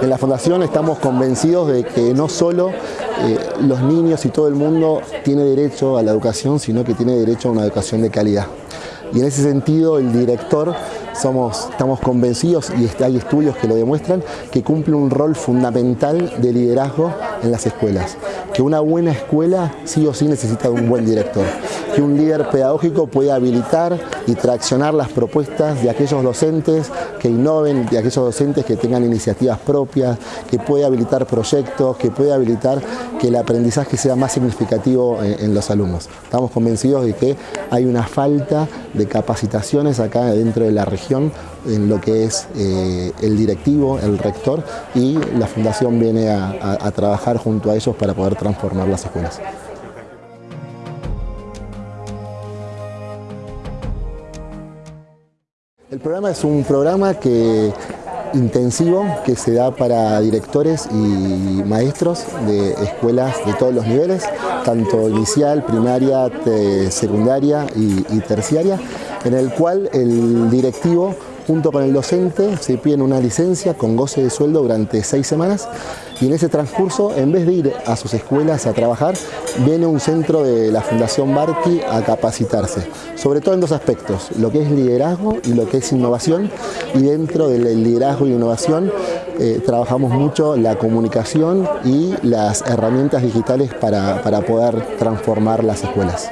En la Fundación estamos convencidos de que no solo eh, los niños y todo el mundo tiene derecho a la educación, sino que tiene derecho a una educación de calidad. Y en ese sentido el director somos, estamos convencidos, y hay estudios que lo demuestran, que cumple un rol fundamental de liderazgo en las escuelas. Que una buena escuela sí o sí necesita de un buen director. Que un líder pedagógico puede habilitar y traccionar las propuestas de aquellos docentes que innoven, de aquellos docentes que tengan iniciativas propias, que puede habilitar proyectos, que puede habilitar que el aprendizaje sea más significativo en, los alumnos. Estamos convencidos de que hay una falta de capacitaciones acá dentro de la región en lo que es eh, el directivo, el rector y la fundación viene a junto a ellos para poder transformar las escuelas. El programa es un programa que intensivo que se da para directores y maestros de escuelas de todos los niveles, tanto inicial, primaria, secundaria y terciaria, en el cual el directivo junto con el docente se piden una licencia con goce de sueldo durante seis semanas y en ese transcurso, en vez de ir a sus escuelas a trabajar, viene un centro de la Fundación Barqui a capacitarse, sobre todo en dos aspectos, lo que es liderazgo y lo que es innovación y dentro del liderazgo y innovación eh, trabajamos mucho la comunicación y las herramientas digitales para, para poder transformar las escuelas.